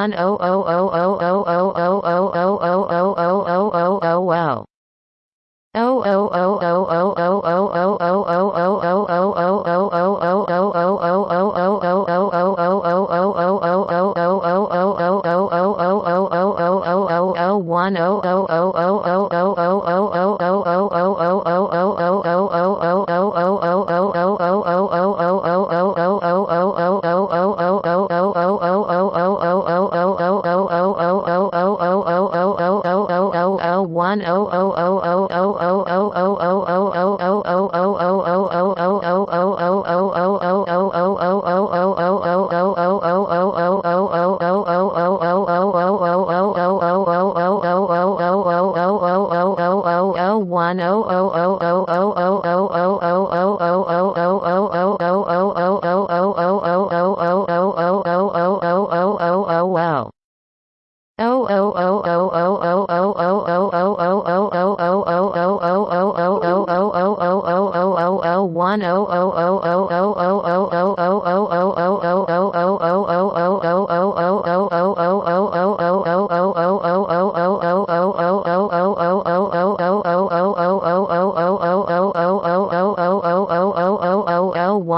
one oh oh oh oh oh oh oh oh oh oh oh oh oh oh oh one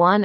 one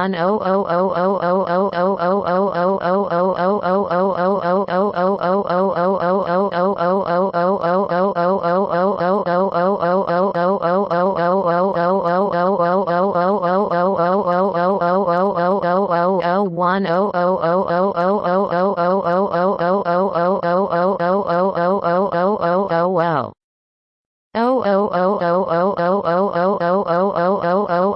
oh oh oh oh oh oh oh oh oh oh oh oh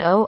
oh